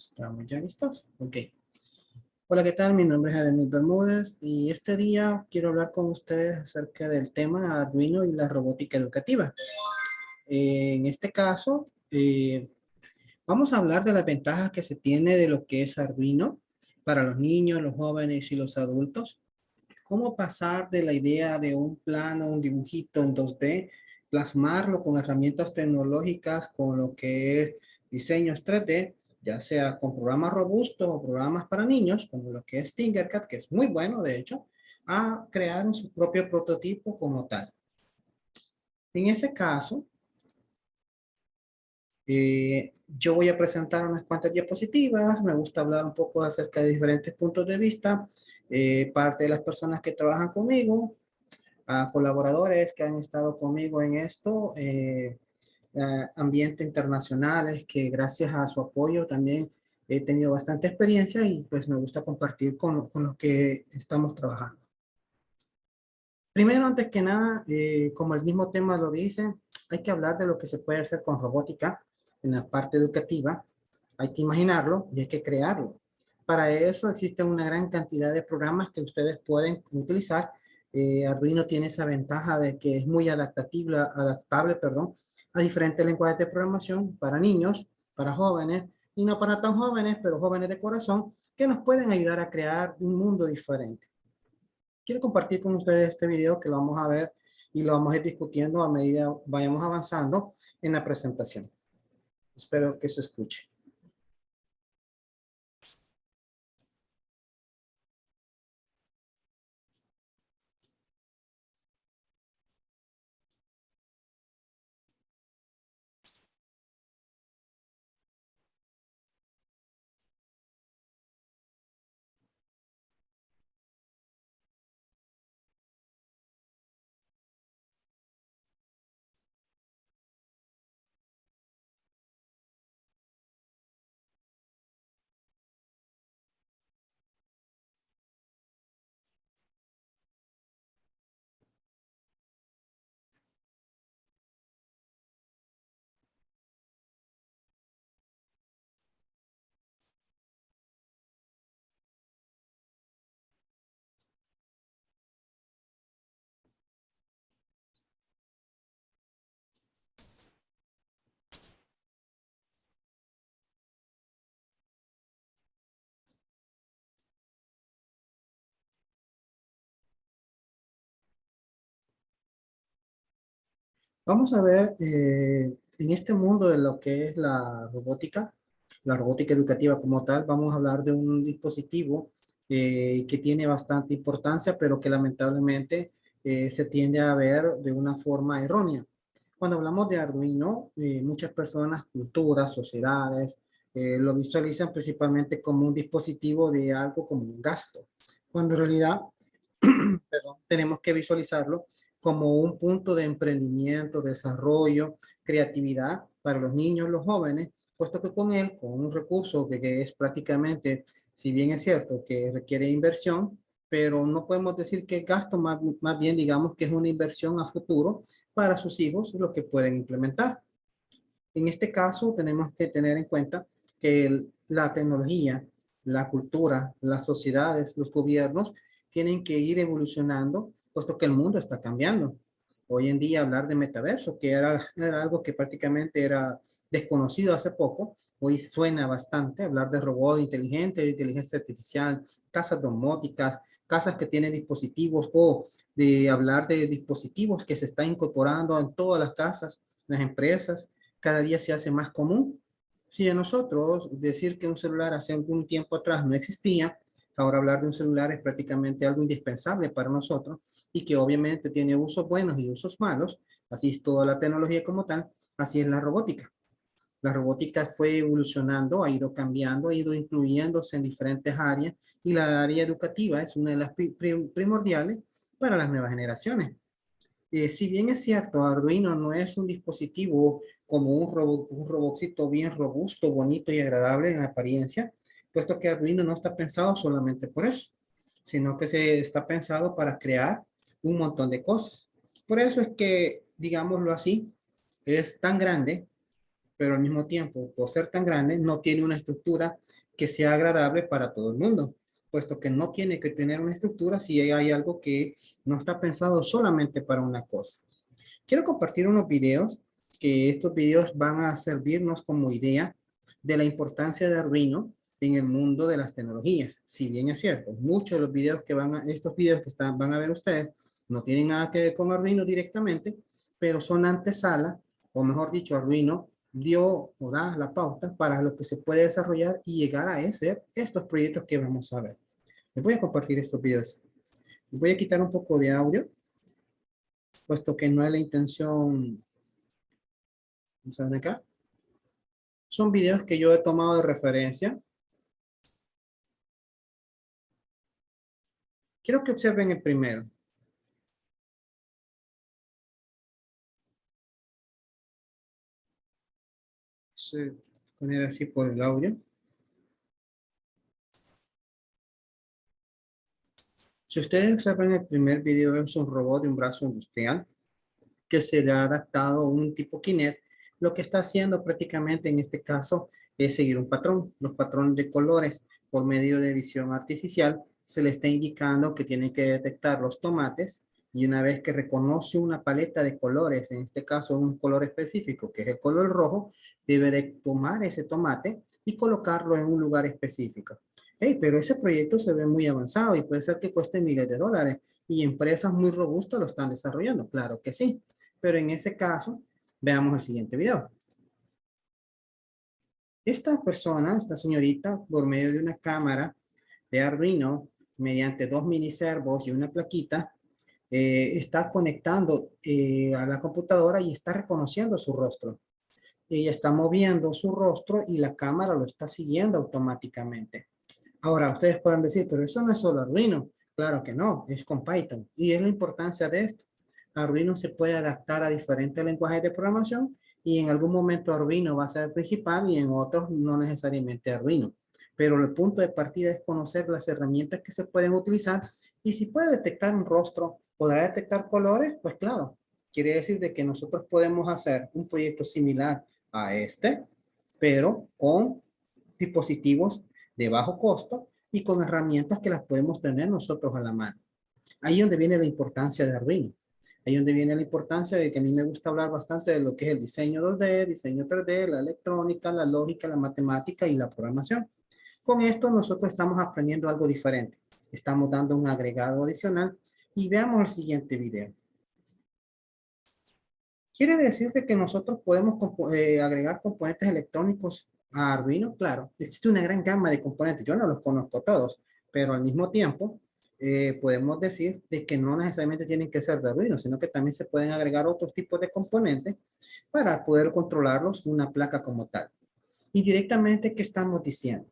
Estamos ya listos. Ok. Hola, ¿qué tal? Mi nombre es Ademir Bermúdez y este día quiero hablar con ustedes acerca del tema Arduino y la robótica educativa. en este caso, eh, vamos a hablar de las ventajas que se tiene de lo que es Arduino para los niños, los jóvenes y los adultos. Cómo pasar de la idea de un plano, un dibujito en 2D, plasmarlo con herramientas tecnológicas, con lo que es diseños 3D, ya sea con programas robustos o programas para niños, como lo que es Tinkercad, que es muy bueno de hecho, a crear su propio prototipo como tal. En ese caso, eh, yo voy a presentar unas cuantas diapositivas, me gusta hablar un poco acerca de diferentes puntos de vista, eh, parte de las personas que trabajan conmigo, a colaboradores que han estado conmigo en esto, eh, ambiente internacionales que gracias a su apoyo también he tenido bastante experiencia y pues me gusta compartir con, con los que estamos trabajando. Primero, antes que nada, eh, como el mismo tema lo dice, hay que hablar de lo que se puede hacer con robótica en la parte educativa. Hay que imaginarlo y hay que crearlo. Para eso existe una gran cantidad de programas que ustedes pueden utilizar. Eh, Arduino tiene esa ventaja de que es muy adaptable, adaptable perdón, a diferentes lenguajes de programación para niños, para jóvenes y no para tan jóvenes, pero jóvenes de corazón, que nos pueden ayudar a crear un mundo diferente. Quiero compartir con ustedes este video que lo vamos a ver y lo vamos a ir discutiendo a medida vayamos avanzando en la presentación. Espero que se escuche. Vamos a ver eh, en este mundo de lo que es la robótica, la robótica educativa como tal, vamos a hablar de un dispositivo eh, que tiene bastante importancia, pero que lamentablemente eh, se tiende a ver de una forma errónea. Cuando hablamos de Arduino, muchas personas, culturas, sociedades, lo visualizan principalmente como un dispositivo de algo como un gasto, cuando en realidad tenemos que visualizarlo como un punto de emprendimiento, desarrollo, creatividad para los niños, los jóvenes, puesto que con él, con un recurso que, es prácticamente, si bien es cierto que requiere inversión, pero no podemos decir que gasto, más, más bien digamos que es una inversión a futuro para sus hijos, lo que pueden implementar. En este caso tenemos que tener en cuenta que la tecnología, la cultura, las sociedades, los gobiernos tienen que ir evolucionando puesto que el mundo está cambiando. Hoy en día hablar de metaverso, que era, algo que prácticamente era desconocido hace poco, hoy suena bastante hablar de robot inteligente, de inteligencia artificial, casas domóticas, casas que tienen dispositivos o de hablar de dispositivos que se están incorporando en todas las casas, las empresas, cada día se hace más común. Si a nosotros decir que un celular hace algún tiempo atrás no existía, Ahora hablar de un celular es prácticamente algo indispensable para nosotros y que obviamente tiene usos buenos y usos malos. Así es toda la tecnología como tal, así es la robótica. La robótica fue evolucionando, ha ido cambiando, ha ido incluyéndose en diferentes áreas y la área educativa es una de las primordiales para las nuevas generaciones. Eh, si bien es cierto, Arduino no es un dispositivo como un, robot, un robotcito bien robusto, bonito y agradable en apariencia, puesto que Arduino no está pensado solamente por eso, sino que se está pensado para crear un montón de cosas. Por eso es que, digámoslo así, es tan grande pero al mismo tiempo, por ser tan grande, no tiene una estructura que sea agradable para todo el mundo, puesto que no tiene que tener una estructura si hay algo que no está pensado solamente para una cosa. Quiero compartir unos videos, que estos videos van a servirnos como idea de la importancia de Arduino en el mundo de las tecnologías. Si bien es cierto, muchos de los videos que van a, estos videos que están, van a ver ustedes, no tienen nada que ver con Arduino directamente, pero son antesala, o mejor dicho, Arduino dio o da la pauta para lo que se puede desarrollar y llegar a ese, estos proyectos que vamos a ver. Les voy a compartir estos videos. Voy a quitar un poco de audio, puesto que no es la intención. Ver acá. Son videos que yo he tomado de referencia Quiero que observen el primero. poner así por el audio. Si ustedes observan el primer video, es un robot de un brazo industrial que se le ha adaptado un tipo Kinect. Lo que está haciendo prácticamente en este caso es seguir un patrón, los patrones de colores por medio de visión artificial se le está indicando que tiene que detectar los tomates y una vez que reconoce una paleta de colores, en este caso un color específico, que es el color rojo, debe de tomar ese tomate y colocarlo en un lugar específico. Hey, pero ese proyecto se ve muy avanzado y puede ser que cueste miles de dólares y empresas muy robustas lo están desarrollando. Claro que sí, pero en ese caso, veamos el siguiente video. Esta persona, esta señorita, por medio de una cámara de Arduino, mediante dos mini servos y una plaquita, eh, está conectando eh, a la computadora y está reconociendo su rostro. Ella está moviendo su rostro y la cámara lo está siguiendo automáticamente. Ahora, ustedes pueden decir, pero eso no es solo Arduino. Claro que no, es con Python. Y es la importancia de esto. Arduino se puede adaptar a diferentes lenguajes de programación y en algún momento Arduino va a ser el principal y en otros no necesariamente Arduino pero el punto de partida es conocer las herramientas que se pueden utilizar y si puede detectar un rostro, podrá detectar colores, pues claro, quiere decir de que nosotros podemos hacer un proyecto similar a este, pero con dispositivos de bajo costo y con herramientas que las podemos tener nosotros a la mano. Ahí es donde viene la importancia de Arduino. Ahí donde viene la importancia de que a mí me gusta hablar bastante de lo que es el diseño 2D, diseño 3D, la electrónica, la lógica, la matemática y la programación. Con esto nosotros estamos aprendiendo algo diferente. Estamos dando un agregado adicional y veamos el siguiente video. ¿Quiere decir que nosotros podemos eh, agregar componentes electrónicos a Arduino? Claro, existe una gran gama de componentes. Yo no los conozco todos, pero al mismo tiempo eh, podemos decir de que no necesariamente tienen que ser de Arduino, sino que también se pueden agregar otros tipos de componentes para poder controlarlos una placa como tal. Y directamente, ¿qué estamos diciendo?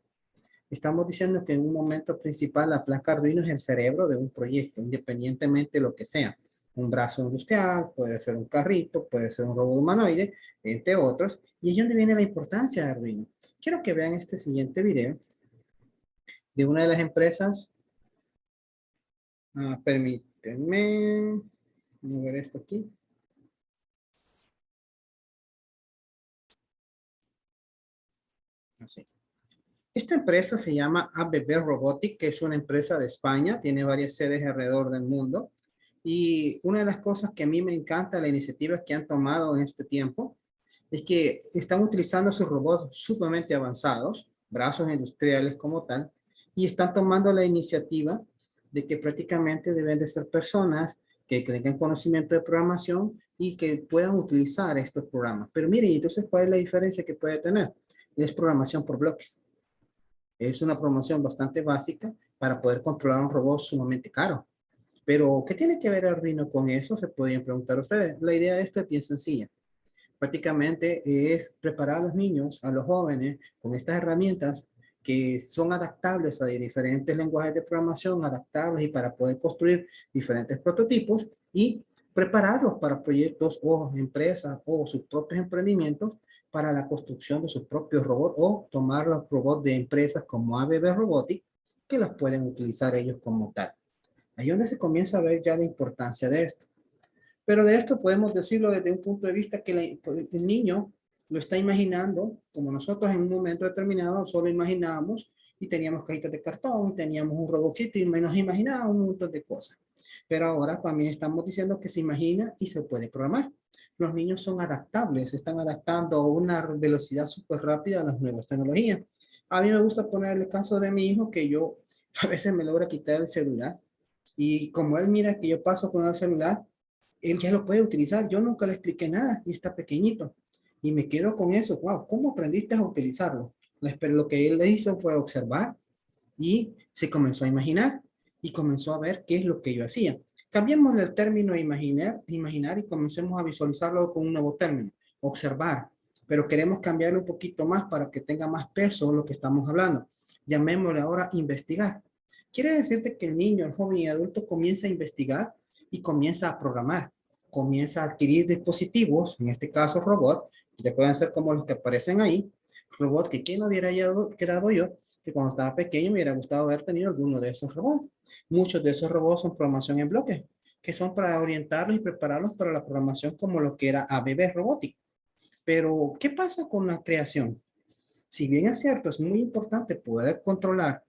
Estamos diciendo que en un momento principal la placa Arduino es el cerebro de un proyecto, independientemente de lo que sea. Un brazo industrial, puede ser un carrito, puede ser un robot humanoide, entre otros. Y es donde viene la importancia de Arduino. Quiero que vean este siguiente video de una de las empresas. Ah, permítanme mover esto aquí. Así. Esta empresa se llama ABB Robotic, que es una empresa de España, tiene varias sedes alrededor del mundo. Y una de las cosas que a mí me encanta, la iniciativa que han tomado en este tiempo, es que están utilizando sus robots sumamente avanzados, brazos industriales como tal, y están tomando la iniciativa de que prácticamente deben de ser personas que tengan conocimiento de programación y que puedan utilizar estos programas. Pero miren, entonces, ¿cuál es la diferencia que puede tener? Es programación por bloques. Es una promoción bastante básica para poder controlar un robot sumamente caro. Pero, ¿qué tiene que ver Arduino con eso? Se podrían preguntar ustedes. La idea de esto es bien sencilla. Prácticamente es preparar a los niños, a los jóvenes, con estas herramientas que son adaptables a diferentes lenguajes de programación, adaptables y para poder construir diferentes prototipos y prepararlos para proyectos o empresas o sus propios emprendimientos para la construcción de sus propios robots o tomar los robots de empresas como ABB Robotics que los pueden utilizar ellos como tal. Ahí es donde se comienza a ver ya la importancia de esto. Pero de esto podemos decirlo desde un punto de vista que el niño lo está imaginando como nosotros en un momento determinado solo imaginábamos y teníamos cajitas de cartón, teníamos un robotito y nos imaginábamos un montón de cosas. Pero ahora también estamos diciendo que se imagina y se puede programar. Los niños son adaptables, están adaptando a una velocidad súper rápida a las nuevas tecnologías. A mí me gusta poner el caso de mi hijo que yo a veces me logra quitar el celular y como él mira que yo paso con el celular, él ya lo puede utilizar. Yo nunca le expliqué nada y está pequeñito. Y me quedo con eso. Wow, ¿cómo aprendiste a utilizarlo? Pero lo que él hizo fue observar y se comenzó a imaginar y comenzó a ver qué es lo que yo hacía. Cambiemos el término imaginar, imaginar y comencemos a visualizarlo con un nuevo término, observar. Pero queremos cambiarlo un poquito más para que tenga más peso lo que estamos hablando. Llamémosle ahora investigar. Quiere decirte que el niño, el joven y adulto comienza a investigar y comienza a programar. Comienza a adquirir dispositivos, en este caso robot, que pueden ser como los que aparecen ahí, robot que quien hubiera quedado yo, que cuando estaba pequeño me hubiera gustado haber tenido alguno de esos robots. Muchos de esos robots son programación en bloque, que son para orientarlos y prepararlos para la programación como lo que era ABB robótico. Pero, ¿qué pasa con la creación? Si bien es cierto, es muy importante poder controlar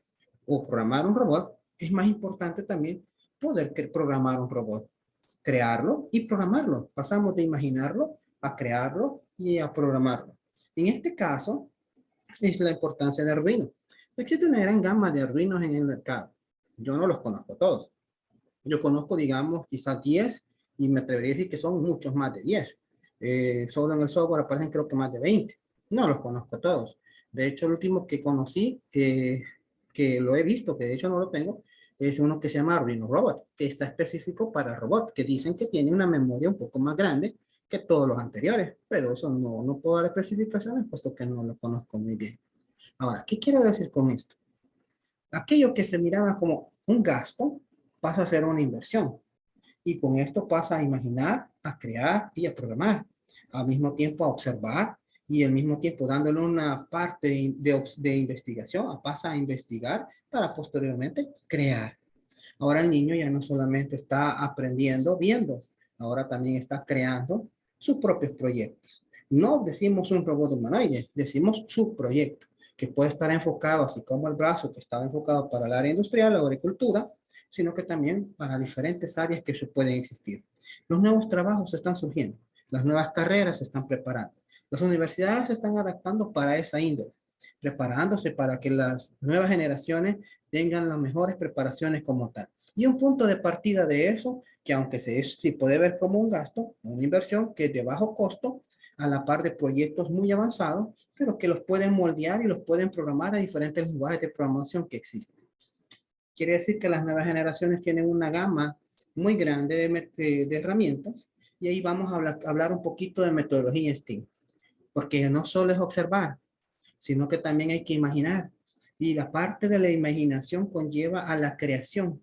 o programar un robot, es más importante también poder programar un robot. Crearlo y programarlo. Pasamos de imaginarlo a crearlo y a programarlo. En este caso, es la importancia de Arduino. Existe una gran gama de Arduinos en el mercado. Yo no los conozco todos. Yo conozco, digamos, quizás 10 y me atrevería a decir que son muchos más de 10. Eh, solo en el software aparecen creo que más de 20. No los conozco todos. De hecho, el último que conocí, eh, que lo he visto, que de hecho no lo tengo, es uno que se llama Arduino Robot, que está específico para robot, que dicen que tiene una memoria un poco más grande que todos los anteriores, pero eso no, no puedo dar especificaciones puesto que no lo conozco muy bien. Ahora, ¿qué quiero decir con esto? Aquello que se miraba como un gasto pasa a ser una inversión. Y con esto pasa a imaginar, a crear y a programar. Al mismo tiempo a observar y al mismo tiempo dándole una parte de, de investigación, pasa a investigar para posteriormente crear. Ahora el niño ya no solamente está aprendiendo viendo, ahora también está creando sus propios proyectos. No decimos un robot humanoide, decimos su proyecto, que puede estar enfocado, así como el brazo que estaba enfocado para el área industrial, la agricultura, sino que también para diferentes áreas que pueden existir. Los nuevos trabajos están surgiendo, las nuevas carreras se están preparando, las universidades se están adaptando para esa índole, preparándose para que las nuevas generaciones tengan las mejores preparaciones como tal. Y un punto de partida de eso, que aunque se, se puede ver como un gasto, una inversión que es de bajo costo, a la par de proyectos muy avanzados, pero que los pueden moldear y los pueden programar a diferentes lenguajes de programación que existen. Quiere decir que las nuevas generaciones tienen una gama muy grande de, herramientas y ahí vamos a hablar, hablar un poquito de metodología STEAM, porque no solo es observar, sino que también hay que imaginar. Y la parte de la imaginación conlleva a la creación.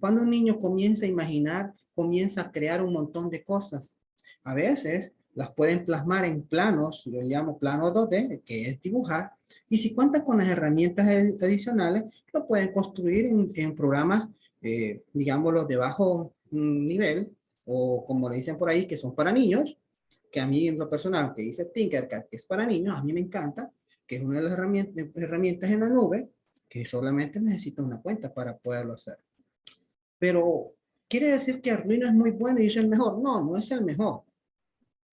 Cuando un niño comienza a imaginar, comienza a crear un montón de cosas. A veces las pueden plasmar en planos, yo llamo plano 2D, que es dibujar, y si cuentan con las herramientas adicionales, lo pueden construir en, programas, eh, digámoslo, de bajo nivel, o como le dicen por ahí, que son para niños, que a mí en lo personal, que dice Tinkercad, es para niños, a mí me encanta, que es una de las herramientas, herramientas en la nube, que solamente necesita una cuenta para poderlo hacer. Pero, ¿quiere decir que Arduino es muy bueno y es el mejor? No, no es el mejor.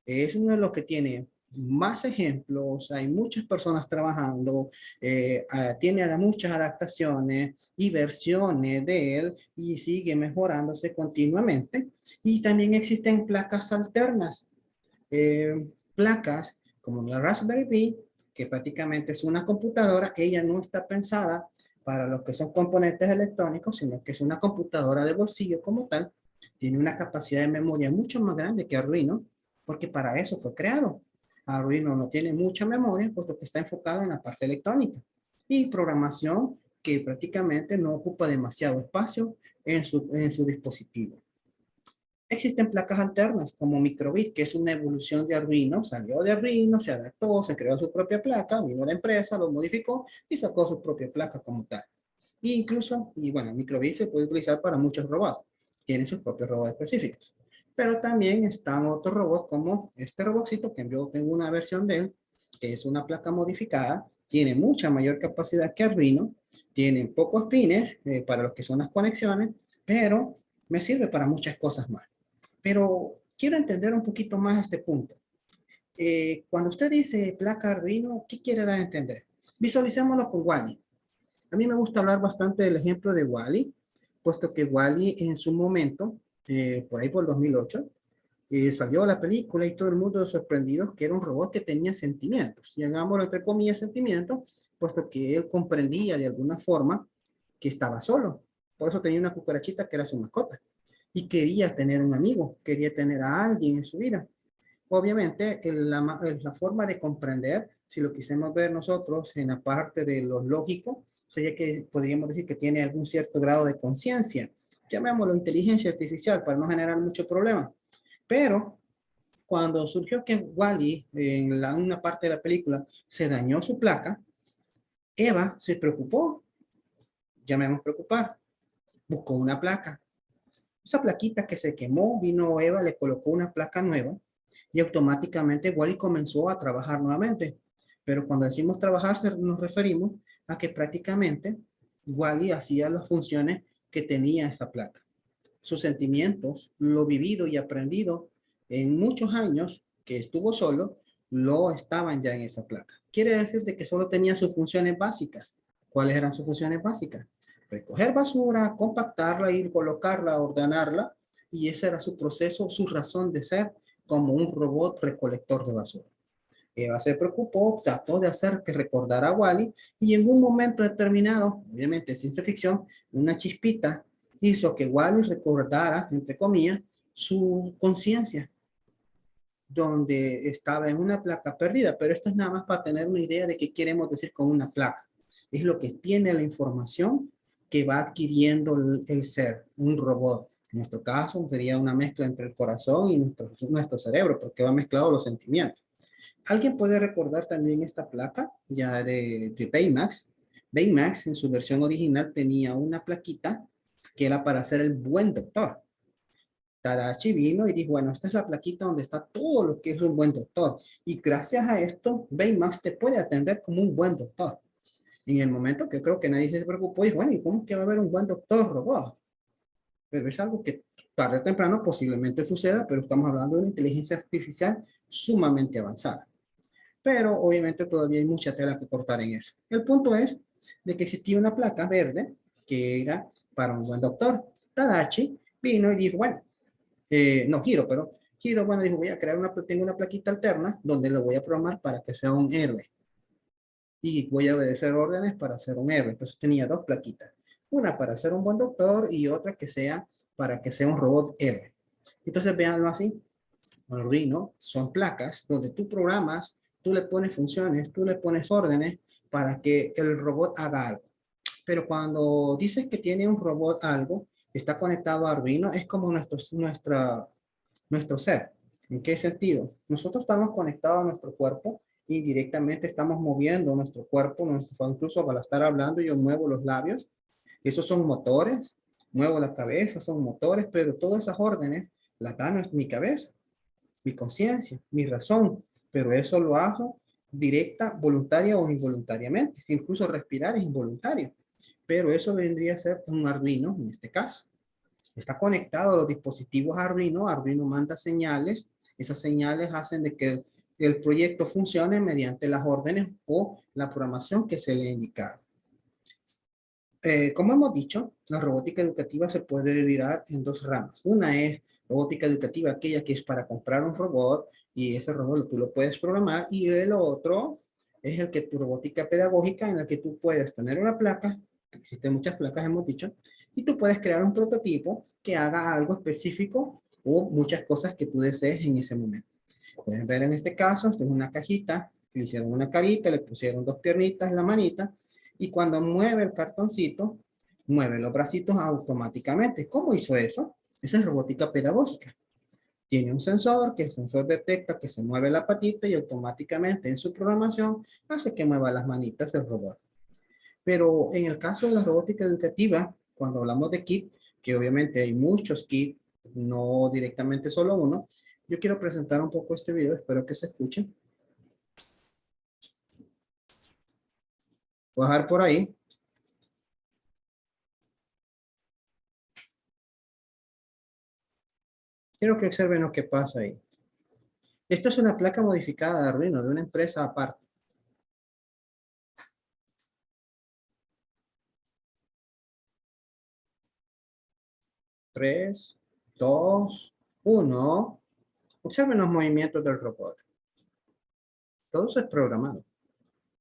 Es uno de los que tiene más ejemplos, hay muchas personas trabajando, eh, tiene muchas adaptaciones y versiones de él y sigue mejorándose continuamente. Y también existen placas alternas, eh, placas como la Raspberry Pi, que prácticamente es una computadora, ella no está pensada para los que son componentes electrónicos, sino que es una computadora de bolsillo como tal, tiene una capacidad de memoria mucho más grande que Arduino, porque para eso fue creado. Arduino no tiene mucha memoria, puesto que está enfocado en la parte electrónica y programación que prácticamente no ocupa demasiado espacio en su, en su dispositivo. Existen placas alternas como Microbit, que es una evolución de Arduino. Salió de Arduino, se adaptó, se creó su propia placa, vino la empresa, lo modificó y sacó su propia placa como tal. E incluso, y bueno, Microbit se puede utilizar para muchos robots. Tienen sus propios robots específicos. Pero también están otros robots como este robotcito que yo tengo una versión de él, que es una placa modificada, tiene mucha mayor capacidad que Arduino, tiene pocos pines eh, para lo que son las conexiones, pero me sirve para muchas cosas más. Pero quiero entender un poquito más este punto. Eh, cuando usted dice placa Arduino, ¿qué quiere dar a entender? Visualicémoslo con Wally. A mí me gusta hablar bastante del ejemplo de Wally, puesto que Wally en su momento, eh, por ahí por 2008, eh, salió la película y todo el mundo sorprendido que era un robot que tenía sentimientos. Llamámoslo entre comillas sentimientos, puesto que él comprendía de alguna forma que estaba solo. Por eso tenía una cucarachita que era su mascota. Y quería tener un amigo, quería tener a alguien en su vida. Obviamente, la, la forma de comprender, si lo quisiéramos ver nosotros en la parte de lo lógico, sería que podríamos decir que tiene algún cierto grado de conciencia. Llamémoslo inteligencia artificial para no generar mucho problema. Pero cuando surgió que Wally, en una parte de la película, se dañó su placa, Eva se preocupó. Llamemos preocupar. Buscó una placa. Esa plaquita que se quemó, vino Eva, le colocó una placa nueva y automáticamente Wally comenzó a trabajar nuevamente. Pero cuando decimos trabajar nos referimos a que prácticamente Wally hacía las funciones que tenía esa placa. Sus sentimientos, lo vivido y aprendido en muchos años que estuvo solo, lo estaban ya en esa placa. Quiere decir de que solo tenía sus funciones básicas. ¿Cuáles eran sus funciones básicas? Recoger basura, compactarla, ir colocarla, ordenarla, y ese era su proceso, su razón de ser como un robot recolector de basura. Eva se preocupó, trató de hacer que recordara a Wally y en un momento determinado, obviamente ciencia ficción, una chispita hizo que Wally recordara, entre comillas, su conciencia, donde estaba en una placa perdida, pero esto es nada más para tener una idea de qué queremos decir con una placa. Es lo que tiene la información que va adquiriendo el ser, un robot. En nuestro caso sería una mezcla entre el corazón y nuestro, nuestro cerebro, porque va mezclado los sentimientos. ¿Alguien puede recordar también esta placa ya de, de Baymax? Baymax en su versión original tenía una plaquita que era para ser el buen doctor. Tadashi vino y dijo, bueno, esta es la plaquita donde está todo lo que es un buen doctor. Y gracias a esto, Baymax te puede atender como un buen doctor. En el momento que creo que nadie se preocupó, dijo, bueno, ¿y cómo es que va a haber un buen doctor robot? pero es algo que tarde o temprano posiblemente suceda, pero estamos hablando de una inteligencia artificial sumamente avanzada. Pero obviamente todavía hay mucha tela que cortar en eso. El punto es de que existía una placa verde que era para un buen doctor. Tadachi vino y dijo, bueno, eh, no Hiro, pero Hiro, bueno, dijo, voy a crear una, tengo una plaquita alterna donde lo voy a programar para que sea un héroe. Y voy a obedecer órdenes para ser un héroe. Entonces tenía dos plaquitas. Una para ser un buen doctor y otra que sea para que sea un robot héroe. Entonces veanlo así. Arduino son placas donde tú programas, tú le pones funciones, tú le pones órdenes para que el robot haga algo. Pero cuando dices que tiene un robot algo, está conectado a Arduino, es como nuestro, nuestra, nuestro ser. ¿En qué sentido? Nosotros estamos conectados a nuestro cuerpo y directamente estamos moviendo nuestro cuerpo, nuestro, incluso para estar hablando yo muevo los labios esos son motores, muevo la cabeza, son motores, pero todas esas órdenes las dan mi cabeza, mi conciencia, mi razón, pero eso lo hago directa, voluntaria o involuntariamente. Incluso respirar es involuntario, pero eso vendría a ser un Arduino en este caso. Está conectado a los dispositivos Arduino, Arduino manda señales, esas señales hacen de que el proyecto funcione mediante las órdenes o la programación que se le ha indicado. Eh, como hemos dicho, la robótica educativa se puede dividir en dos ramas. Una es robótica educativa, aquella que es para comprar un robot y ese robot tú lo puedes programar y el otro es el que tu robótica pedagógica en la que tú puedes tener una placa, existen muchas placas hemos dicho, y tú puedes crear un prototipo que haga algo específico o muchas cosas que tú desees en ese momento. Pueden ver en este caso, esto es una cajita, le hicieron una carita, le pusieron dos piernitas la manita y cuando mueve el cartoncito, mueve los bracitos automáticamente. ¿Cómo hizo eso? Esa es robótica pedagógica. Tiene un sensor que el sensor detecta que se mueve la patita y automáticamente en su programación hace que mueva las manitas el robot. Pero en el caso de la robótica educativa, cuando hablamos de kit, que obviamente hay muchos kits no directamente solo uno. Yo quiero presentar un poco este video, espero que se escuche. Dejar por ahí. Quiero que observen lo que pasa ahí. Esta es una placa modificada de Arduino, de una empresa aparte. Tres, dos, uno. Observen los movimientos del robot. Todo eso es programado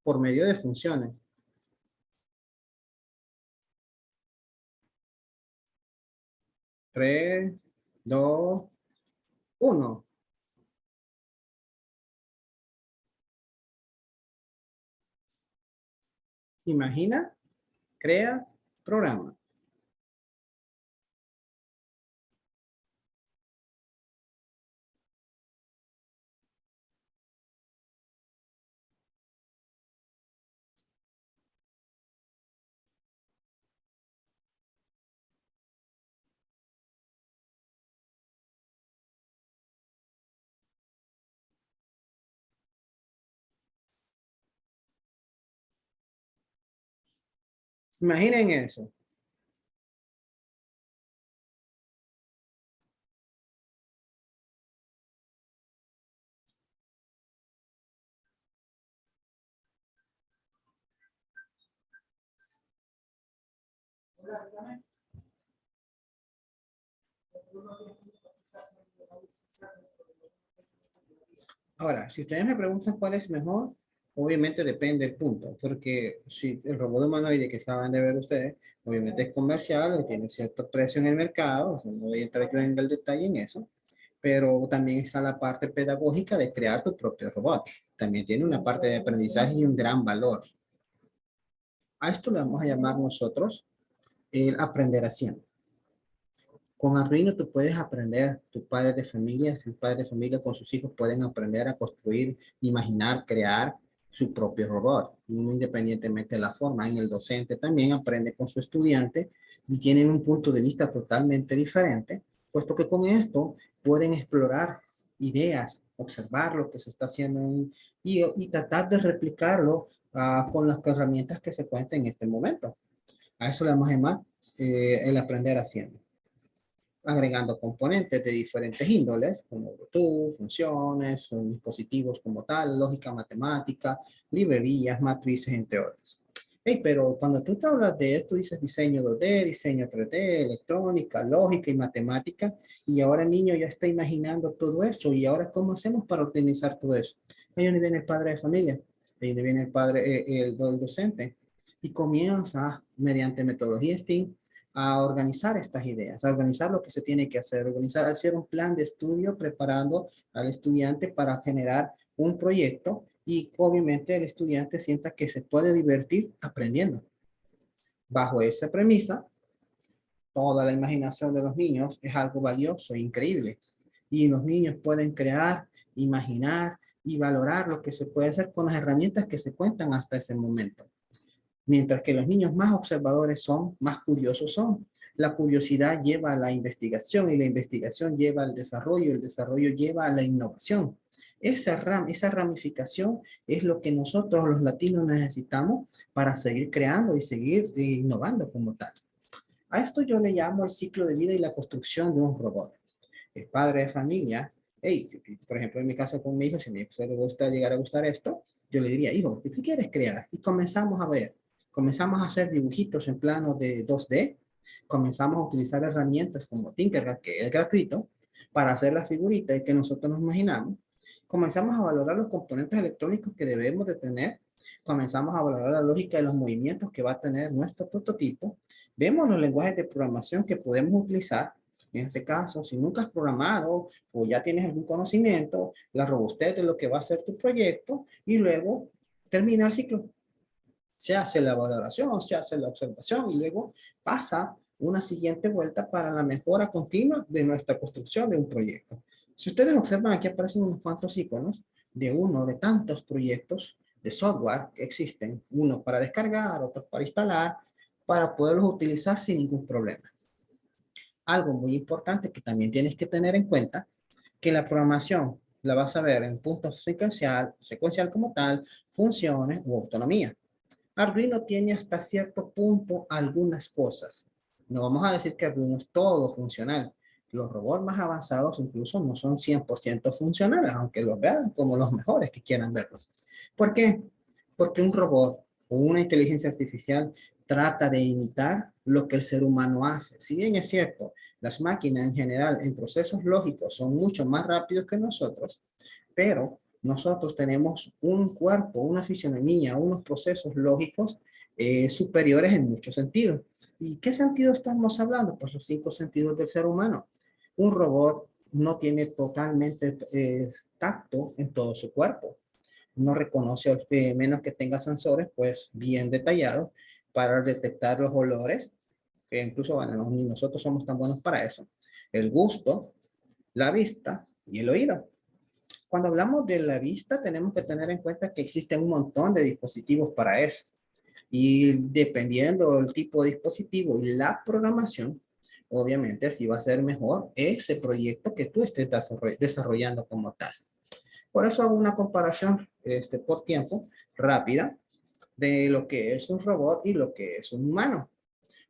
por medio de funciones. Tres, dos, uno. Imagina, crea, programa. Imaginen eso. Ahora, si ustedes me preguntan cuál es mejor, Obviamente depende del punto, porque si el robot humanoide que estaban de ver ustedes, obviamente es comercial, tiene cierto precio en el mercado, no voy a entrar yo en el detalle en eso, pero también está la parte pedagógica de crear tu propio robot. También tiene una parte de aprendizaje y un gran valor. A esto le vamos a llamar nosotros el aprender haciendo. Con Arduino tú puedes aprender, tus padres de familia, tus padres de familia con sus hijos pueden aprender a construir, imaginar, crear su propio robot, independientemente de la forma. En el docente también aprende con su estudiante y tienen un punto de vista totalmente diferente, puesto que con esto pueden explorar ideas, observar lo que se está haciendo y, tratar de replicarlo uh, con las herramientas que se cuentan en este momento. A eso le vamos a eh, el aprender haciendo agregando componentes de diferentes índoles, como Bluetooth, funciones, dispositivos como tal, lógica matemática, librerías, matrices, entre otros. Hey, pero cuando tú te hablas de esto, dices diseño 2D, diseño 3D, electrónica, lógica y matemática, y ahora el niño ya está imaginando todo eso, y ahora ¿cómo hacemos para optimizar todo eso? Ahí donde viene el padre de familia, ahí donde viene el padre, eh, el, el docente, y comienza mediante metodología STEAM a organizar estas ideas, a organizar lo que se tiene que hacer, organizar, hacer un plan de estudio preparando al estudiante para generar un proyecto y obviamente el estudiante sienta que se puede divertir aprendiendo. Bajo esa premisa, toda la imaginación de los niños es algo valioso e increíble. Y los niños pueden crear, imaginar y valorar lo que se puede hacer con las herramientas que se cuentan hasta ese momento. Mientras que los niños más observadores son, más curiosos son. La curiosidad lleva a la investigación y la investigación lleva al desarrollo, el desarrollo lleva a la innovación. Esa, ram, esa ramificación es lo que nosotros los latinos necesitamos para seguir creando y seguir innovando como tal. A esto yo le llamo el ciclo de vida y la construcción de un robot. El padre de familia, hey, por ejemplo, en mi caso con mi hijo, si a mi hijo le gusta llegar a gustar esto, yo le diría, hijo, ¿qué quieres crear? Y comenzamos a ver comenzamos a hacer dibujitos en plano de 2D, comenzamos a utilizar herramientas como Tinkercad, que es gratuito, para hacer la figurita y que nosotros nos imaginamos. Comenzamos a valorar los componentes electrónicos que debemos de tener. Comenzamos a valorar la lógica de los movimientos que va a tener nuestro prototipo. Vemos los lenguajes de programación que podemos utilizar. En este caso, si nunca has programado o ya tienes algún conocimiento, la robustez de lo que va a ser tu proyecto y luego termina el ciclo se hace la valoración, se hace la observación y luego pasa una siguiente vuelta para la mejora continua de nuestra construcción de un proyecto. Si ustedes observan, aquí aparecen unos cuantos iconos de uno de tantos proyectos de software que existen, uno para descargar, otros para instalar, para poderlos utilizar sin ningún problema. Algo muy importante que también tienes que tener en cuenta, que la programación la vas a ver en puntos secuencial, secuencial como tal, funciones u autonomía. Arduino tiene hasta cierto punto algunas cosas. No vamos a decir que Arduino es todo funcional. Los robots más avanzados incluso no son 100% funcionales, aunque los vean como los mejores que quieran verlos. ¿Por qué? Porque un robot o una inteligencia artificial trata de imitar lo que el ser humano hace. Si bien es cierto, las máquinas en general en procesos lógicos son mucho más rápidos que nosotros, pero nosotros tenemos un cuerpo, una fisionomía, unos procesos lógicos eh, superiores en muchos sentidos. ¿Y qué sentido estamos hablando? Pues los cinco sentidos del ser humano. Un robot no tiene totalmente eh, tacto en todo su cuerpo. No reconoce, eh, menos que tenga sensores, pues bien detallados para detectar los olores, que incluso, bueno, nosotros somos tan buenos para eso. El gusto, la vista y el oído. Cuando hablamos de la vista, tenemos que tener en cuenta que existen un montón de dispositivos para eso. Y dependiendo del tipo de dispositivo y la programación, obviamente así va a ser mejor ese proyecto que tú estés desarrollando como tal. Por eso hago una comparación este, por tiempo rápida de lo que es un robot y lo que es un humano.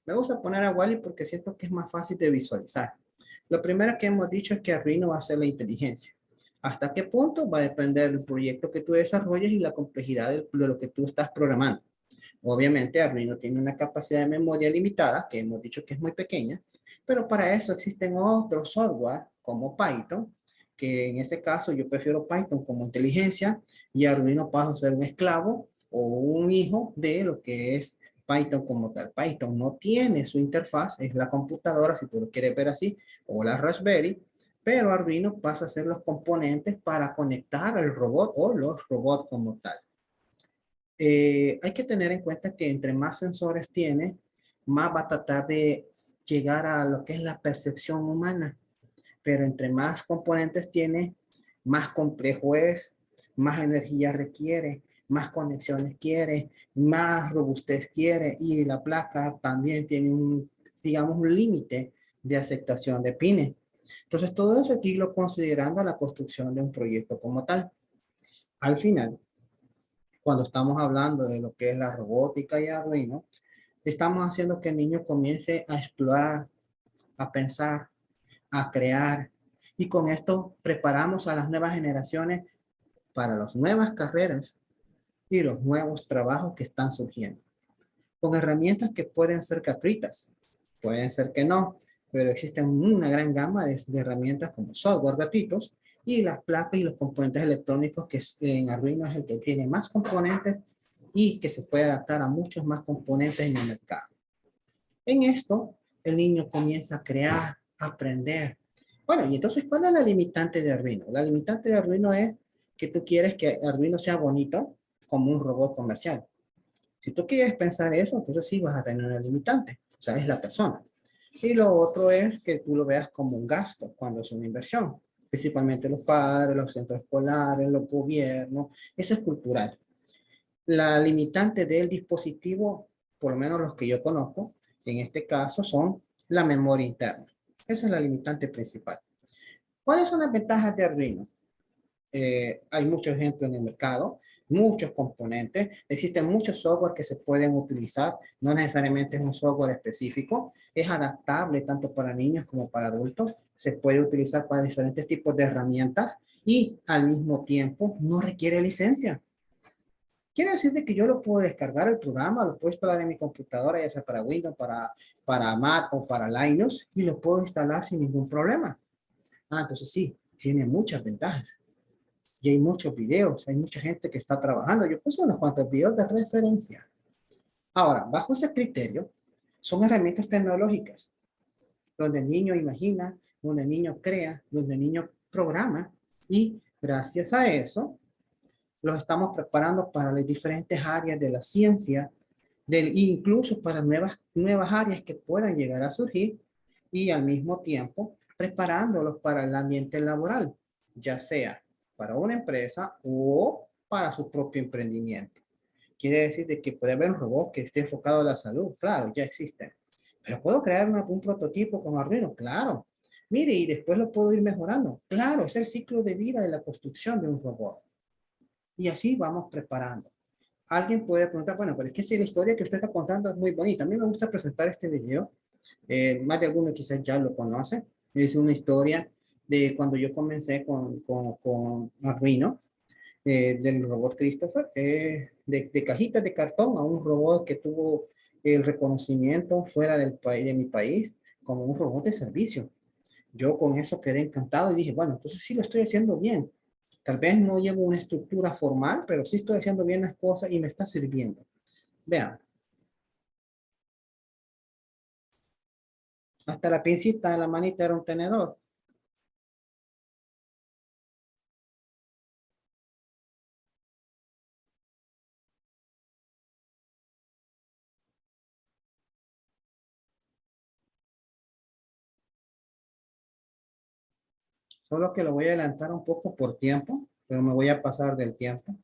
Me gusta poner a Wally porque siento que es más fácil de visualizar. Lo primero que hemos dicho es que Arduino va a ser la inteligencia. ¿Hasta qué punto? Va a depender del proyecto que tú desarrolles y la complejidad de, lo que tú estás programando. Obviamente Arduino tiene una capacidad de memoria limitada, que hemos dicho que es muy pequeña, pero para eso existen otros software como Python, que en ese caso yo prefiero Python como inteligencia y Arduino pasa a ser un esclavo o un hijo de lo que es Python como tal. Python no tiene su interfaz, es la computadora, si tú lo quieres ver así, o la Raspberry, pero Arduino pasa a ser los componentes para conectar al robot o los robots como tal. Eh, hay que tener en cuenta que entre más sensores tiene, más va a tratar de llegar a lo que es la percepción humana. Pero entre más componentes tiene, más complejo es, más energía requiere, más conexiones quiere, más robustez quiere y la placa también tiene un, digamos, un límite de aceptación de pines. Entonces, todo eso aquí lo considerando la construcción de un proyecto como tal. Al final, cuando estamos hablando de lo que es la robótica y Arduino, estamos haciendo que el niño comience a explorar, a pensar, a crear. Y con esto preparamos a las nuevas generaciones para las nuevas carreras y los nuevos trabajos que están surgiendo. Con herramientas que pueden ser gratuitas, pueden ser que no, pero existen una gran gama de, herramientas como software gratuitos y las placas y los componentes electrónicos que en Arduino es el que tiene más componentes y que se puede adaptar a muchos más componentes en el mercado. En esto, el niño comienza a crear, a aprender. Bueno, y entonces, ¿cuál es la limitante de Arduino? La limitante de Arduino es que tú quieres que Arduino sea bonito, como un robot comercial. Si tú quieres pensar eso, entonces sí vas a tener una limitante. O sea, es la persona. Y lo otro es que tú lo veas como un gasto cuando es una inversión. Principalmente los padres, los centros escolares, los gobiernos. Eso es cultural. La limitante del dispositivo, por lo menos los que yo conozco, en este caso son la memoria interna. Esa es la limitante principal. ¿Cuáles son las ventajas de Arduino? Eh, hay muchos ejemplos en el mercado, muchos componentes, existen muchos software que se pueden utilizar, no necesariamente es un software específico, es adaptable tanto para niños como para adultos, se puede utilizar para diferentes tipos de herramientas y al mismo tiempo no requiere licencia. Quiere decir de que yo lo puedo descargar el programa, lo puedo instalar en mi computadora, ya sea para Windows, para, para Mac o para Linux, y lo puedo instalar sin ningún problema. Ah, entonces sí, tiene muchas ventajas y hay muchos videos, hay mucha gente que está trabajando. Yo puse unos cuantos videos de referencia. Ahora, bajo ese criterio, son herramientas tecnológicas, donde el niño imagina, donde el niño crea, donde el niño programa, y gracias a eso, los estamos preparando para las diferentes áreas de la ciencia, del, incluso para nuevas, nuevas áreas que puedan llegar a surgir, y al mismo tiempo preparándolos para el ambiente laboral, ya sea para una empresa o para su propio emprendimiento. Quiere decir de que puede haber un robot que esté enfocado a la salud. Claro, ya existen. Pero puedo crear un prototipo con Arduino, claro. Mire, y después lo puedo ir mejorando. Claro, es el ciclo de vida de la construcción de un robot. Y así vamos preparando. Alguien puede preguntar, bueno, pero es que si la historia que usted está contando es muy bonita. A mí me gusta presentar este video. Eh, más de alguno quizás ya lo conoce. Es una historia de cuando yo comencé con, con, con Arduino, eh, del robot Christopher, eh, de, de cajitas de cartón a un robot que tuvo el reconocimiento fuera del país, de mi país, como un robot de servicio. Yo con eso quedé encantado y dije, bueno, entonces sí lo estoy haciendo bien. Tal vez no llevo una estructura formal, pero sí estoy haciendo bien las cosas y me está sirviendo. Vean. Hasta la pincita de la manita era un tenedor. Solo que lo voy a adelantar un poco por tiempo, pero me voy a pasar del tiempo.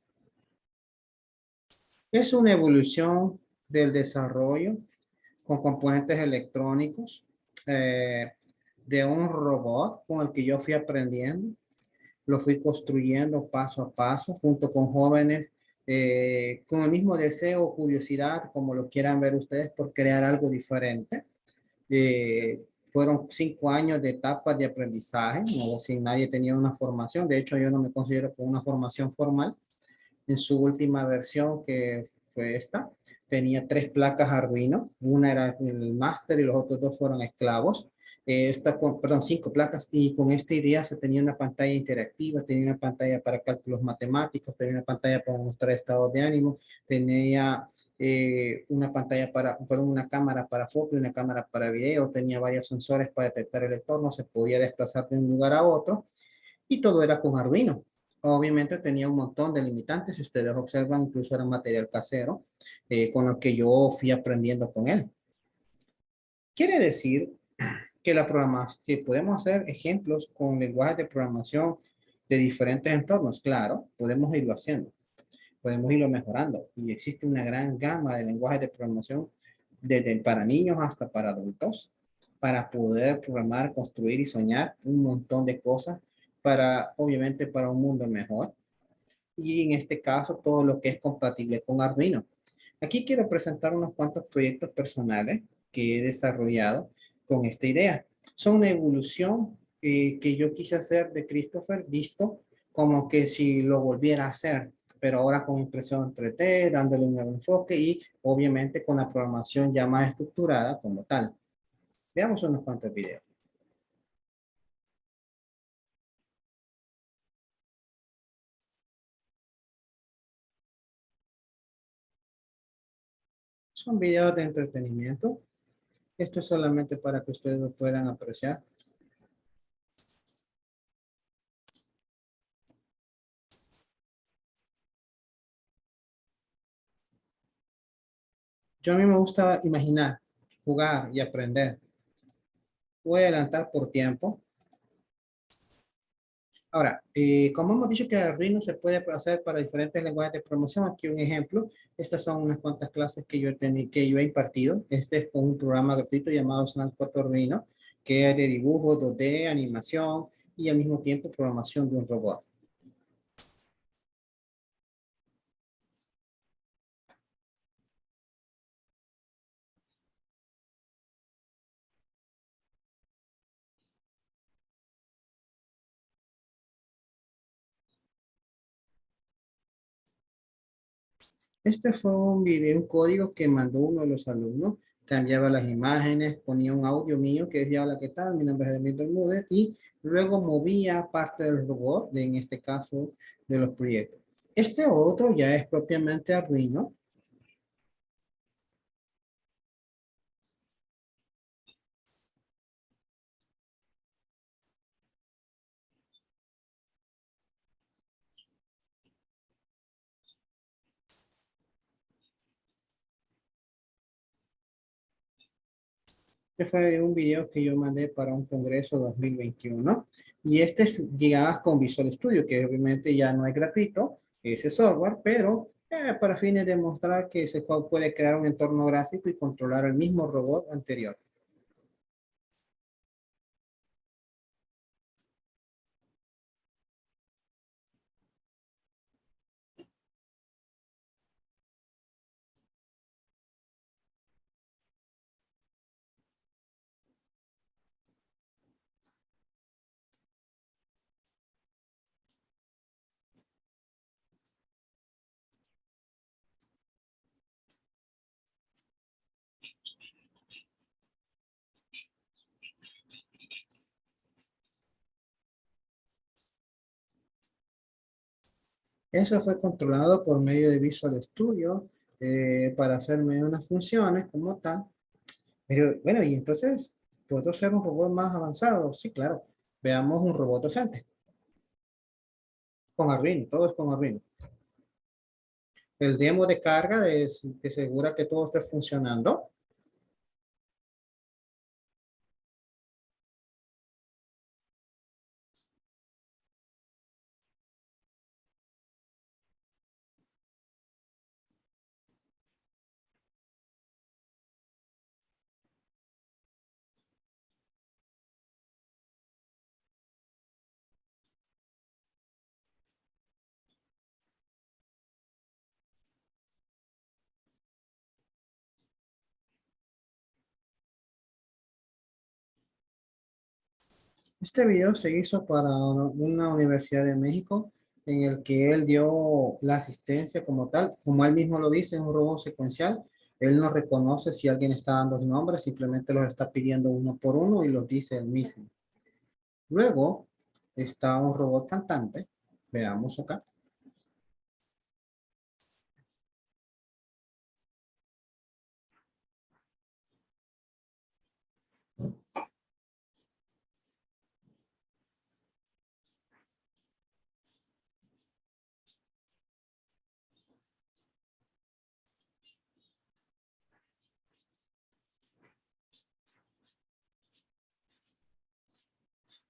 Es una evolución del desarrollo con componentes electrónicos eh, de un robot con el que yo fui aprendiendo. Lo fui construyendo paso a paso junto con jóvenes eh, con el mismo deseo o curiosidad, como lo quieran ver ustedes, por crear algo diferente. Eh, fueron cinco años de etapas de aprendizaje, no sin nadie tenía una formación. De hecho, yo no me considero con una formación formal. En su última versión, que fue esta, tenía tres placas Arduino. Una era el máster y los otros dos fueron esclavos. Eh, esta perdón, cinco placas y con esta idea se tenía una pantalla interactiva, tenía una pantalla para cálculos matemáticos, tenía una pantalla para mostrar estados de ánimo, tenía eh, una pantalla para, perdón, una cámara para foto y una cámara para video, tenía varios sensores para detectar el entorno, se podía desplazar de un lugar a otro y todo era con Arduino. Obviamente tenía un montón de limitantes, si ustedes observan, incluso era material casero, eh, con lo que yo fui aprendiendo con él. Quiere decir que la programación, que podemos hacer ejemplos con lenguajes de programación de diferentes entornos. Claro, podemos irlo haciendo, podemos irlo mejorando. Y existe una gran gama de lenguajes de programación desde para niños hasta para adultos para poder programar, construir y soñar un montón de cosas para, obviamente, para un mundo mejor. Y en este caso, todo lo que es compatible con Arduino. Aquí quiero presentar unos cuantos proyectos personales que he desarrollado con esta idea. Son una evolución eh, que yo quise hacer de Christopher, visto como que si lo volviera a hacer, pero ahora con impresión 3D, dándole un nuevo enfoque y obviamente con la programación ya más estructurada como tal. Veamos unos cuantos videos. Son videos de entretenimiento esto es solamente para que ustedes lo puedan apreciar. Yo a mí me gusta imaginar, jugar y aprender. Voy a adelantar por tiempo. Ahora, eh, como hemos dicho que Arduino se puede hacer para diferentes lenguajes de promoción, aquí un ejemplo. Estas son unas cuantas clases que yo, que yo he impartido. Este es con un programa gratuito llamado Snap 4 Arduino, que es de dibujo, 2D, animación y al mismo tiempo programación de un robot. Este fue un video, un código que mandó uno de los alumnos. Cambiaba las imágenes, ponía un audio mío que decía, hola, ¿qué tal? Mi nombre es Edmil Bermúdez. Y luego movía parte del robot, en este caso, de los proyectos. Este otro ya es propiamente Arduino. Este fue un video que yo mandé para un congreso 2021. Y este es guiadas con Visual Studio, que obviamente ya no es gratuito, ese software, pero eh, para fines de mostrar que se puede crear un entorno gráfico y controlar el mismo robot anterior. Eso fue controlado por medio de Visual Studio eh, para hacerme unas funciones como tal. Pero bueno, y entonces, ¿puedo ser un robot más avanzado? Sí, claro. Veamos un robot docente. Con Arduino, todo es con Arduino. El demo de carga es que asegura que todo esté funcionando. Este video se hizo para una universidad de México en el que él dio la asistencia como tal. Como él mismo lo dice, es un robot secuencial. Él no reconoce si alguien está dando los nombres, simplemente los está pidiendo uno por uno y los dice él mismo. Luego está un robot cantante. Veamos acá.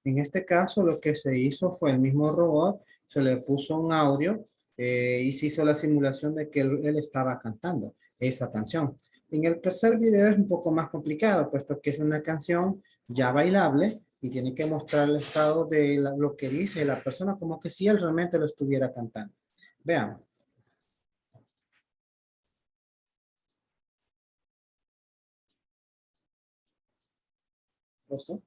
En este caso lo que se hizo fue el mismo robot, se le puso un audio eh, y se hizo la simulación de que él, estaba cantando esa canción. En el tercer video es un poco más complicado, puesto que es una canción ya bailable y tiene que mostrar el estado de lo que dice la persona como que si él realmente lo estuviera cantando. Veamos. ¿Listo?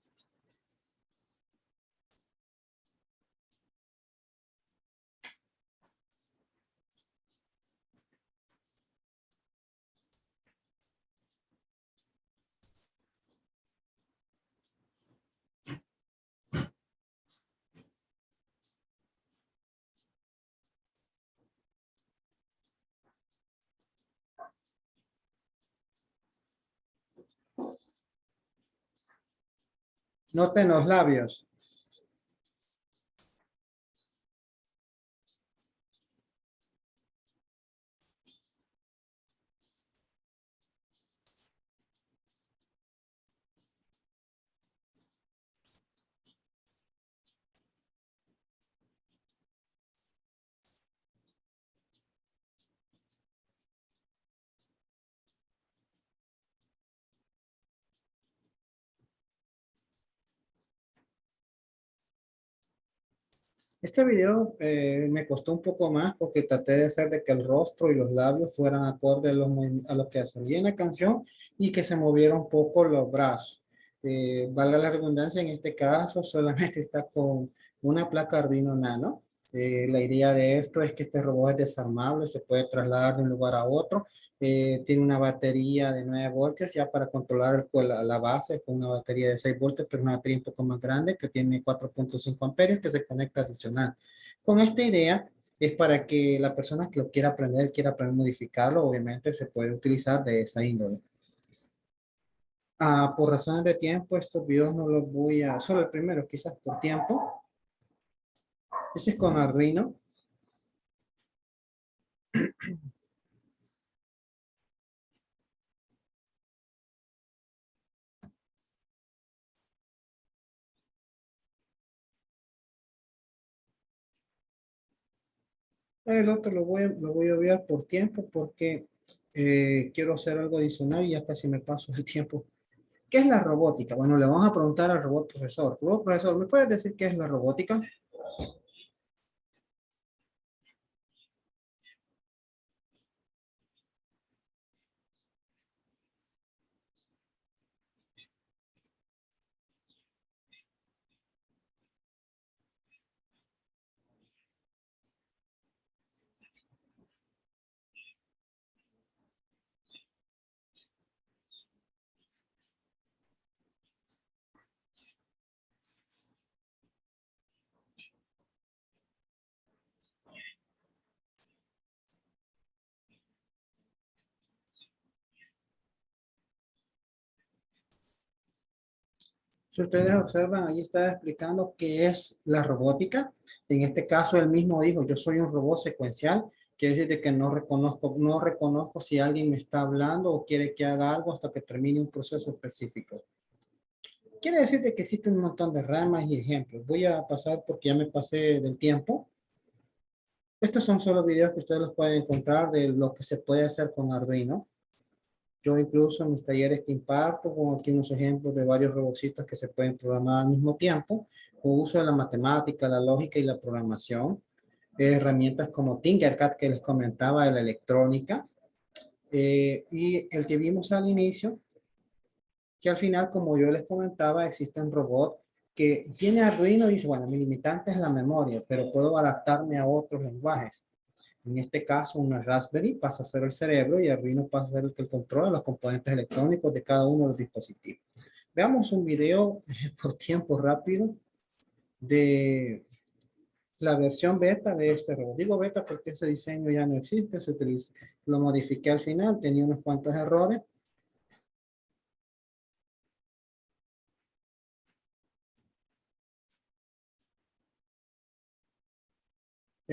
Noten los labios. Este video eh, me costó un poco más porque traté de hacer de que el rostro y los labios fueran acorde a, lo que salía en la canción y que se movieran un poco los brazos. Eh, valga la redundancia, en este caso solamente está con una placa Arduino Nano eh, la idea de esto es que este robot es desarmable, se puede trasladar de un lugar a otro. Eh, tiene una batería de 9 voltios ya para controlar la, la, base con una batería de 6 voltios, pero una batería un poco más grande que tiene 4.5 amperios que se conecta adicional. Con esta idea es para que la persona que lo quiera aprender, quiera aprender a modificarlo, obviamente se puede utilizar de esa índole. Ah, por razones de tiempo, estos videos no los voy a, solo el primero quizás por tiempo, ese es con Arduino. El otro lo voy, lo voy a obviar por tiempo porque eh, quiero hacer algo adicional y ya casi me paso el tiempo. ¿Qué es la robótica? Bueno, le vamos a preguntar al robot profesor. Robot profesor, ¿me puedes decir qué es la robótica? Si ustedes observan, ahí está explicando qué es la robótica. En este caso, él mismo dijo, yo soy un robot secuencial. Quiere decir que no reconozco, no reconozco si alguien me está hablando o quiere que haga algo hasta que termine un proceso específico. Quiere decir que existe un montón de ramas y ejemplos. Voy a pasar porque ya me pasé del tiempo. Estos son solo videos que ustedes los pueden encontrar de lo que se puede hacer con Arduino. Yo incluso en mis talleres que imparto, pongo aquí unos ejemplos de varios robocitos que se pueden programar al mismo tiempo, con uso de la matemática, la lógica y la programación. herramientas como Tinkercad que les comentaba de la electrónica. Eh, y el que vimos al inicio, que al final, como yo les comentaba, existen robots que tiene Arduino y dice, bueno, mi limitante es la memoria, pero puedo adaptarme a otros lenguajes. En este caso, una Raspberry pasa a ser el cerebro y Arduino pasa a ser el que controla los componentes electrónicos de cada uno de los dispositivos. Veamos un video por tiempo rápido de la versión beta de este robot. Digo beta porque ese diseño ya no existe, se utiliza. Lo modifiqué al final, tenía unos cuantos errores,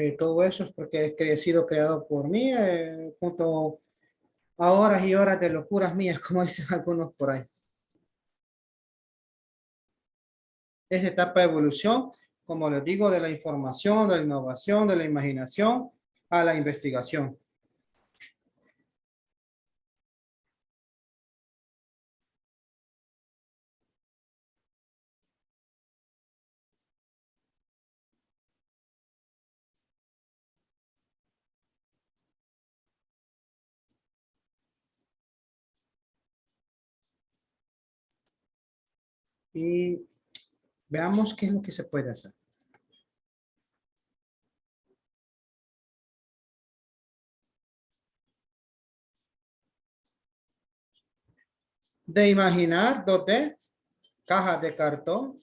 Eh, todo eso es porque he sido creado por mí, eh, junto a horas y horas de locuras mías, como dicen algunos por ahí. Es etapa de evolución, como les digo, de la información, de la innovación, de la imaginación a la investigación. Y veamos qué es lo que se puede hacer. De imaginar 2D, cajas de cartón,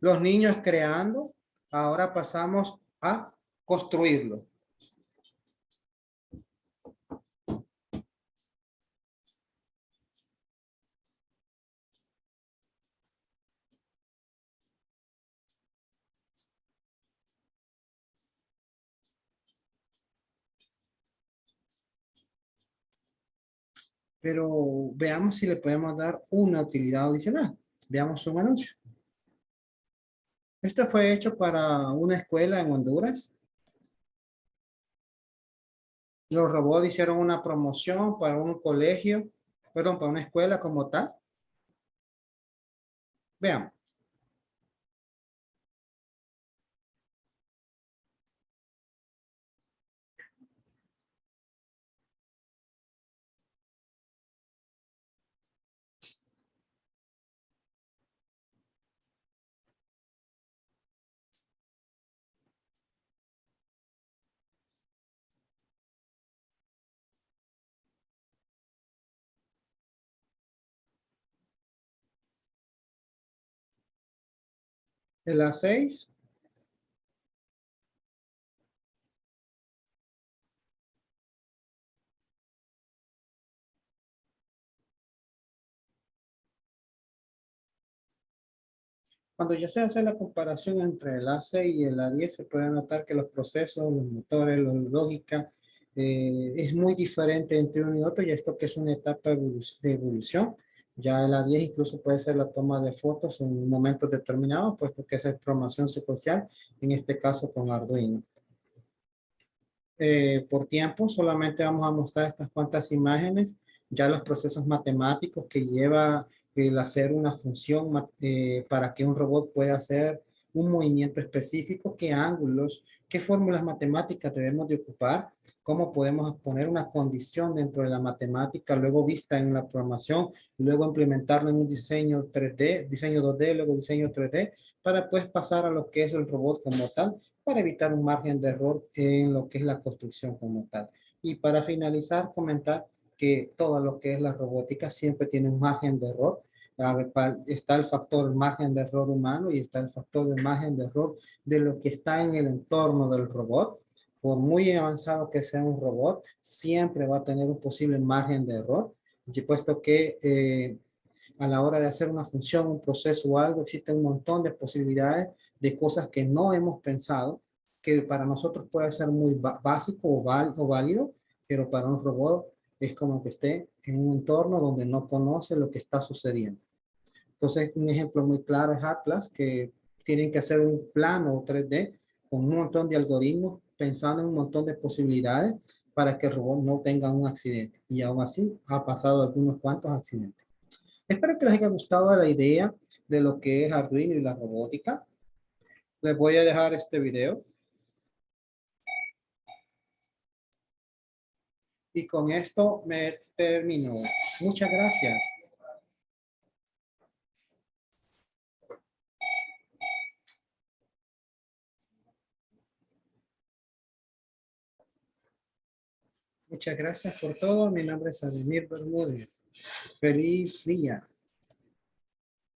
los niños creando, ahora pasamos a construirlo. Pero veamos si le podemos dar una utilidad adicional. Veamos un anuncio. Esto fue hecho para una escuela en Honduras. Los robots hicieron una promoción para un colegio, perdón, para una escuela como tal. Veamos. El A6. Cuando ya se hace la comparación entre el A6 y el A10, se puede notar que los procesos, los motores, la lógica, eh, es muy diferente entre uno y otro, y esto que es una etapa de evolución. Ya la 10 incluso puede ser la toma de fotos en momentos determinados, puesto que es programación secuencial, en este caso con Arduino. Eh, por tiempo, solamente vamos a mostrar estas cuantas imágenes, ya los procesos matemáticos que lleva el hacer una función eh, para que un robot pueda hacer un movimiento específico, qué ángulos, qué fórmulas matemáticas debemos de ocupar, cómo podemos poner una condición dentro de la matemática, luego vista en la programación, luego implementarlo en un diseño 3D, diseño 2D, luego diseño 3D, para pues pasar a lo que es el robot como tal, para evitar un margen de error en lo que es la construcción como tal. Y para finalizar, comentar que todo lo que es la robótica siempre tiene un margen de error, está el factor margen de error humano y está el factor de margen de error de lo que está en el entorno del robot. Por muy avanzado que sea un robot, siempre va a tener un posible margen de error, y puesto que eh, a la hora de hacer una función, un proceso o algo, existe un montón de posibilidades de cosas que no hemos pensado, que para nosotros puede ser muy básico o, o válido, pero para un robot es como que esté en un entorno donde no conoce lo que está sucediendo. Entonces, un ejemplo muy claro es Atlas, que tienen que hacer un plano 3D con un montón de algoritmos, pensando en un montón de posibilidades para que el robot no tenga un accidente. Y aún así, ha pasado algunos cuantos accidentes. Espero que les haya gustado la idea de lo que es Arduino y la robótica. Les voy a dejar este video. Y con esto me termino. Muchas gracias. Muchas gracias por todo. Mi nombre es Ademir Bermúdez. Feliz día.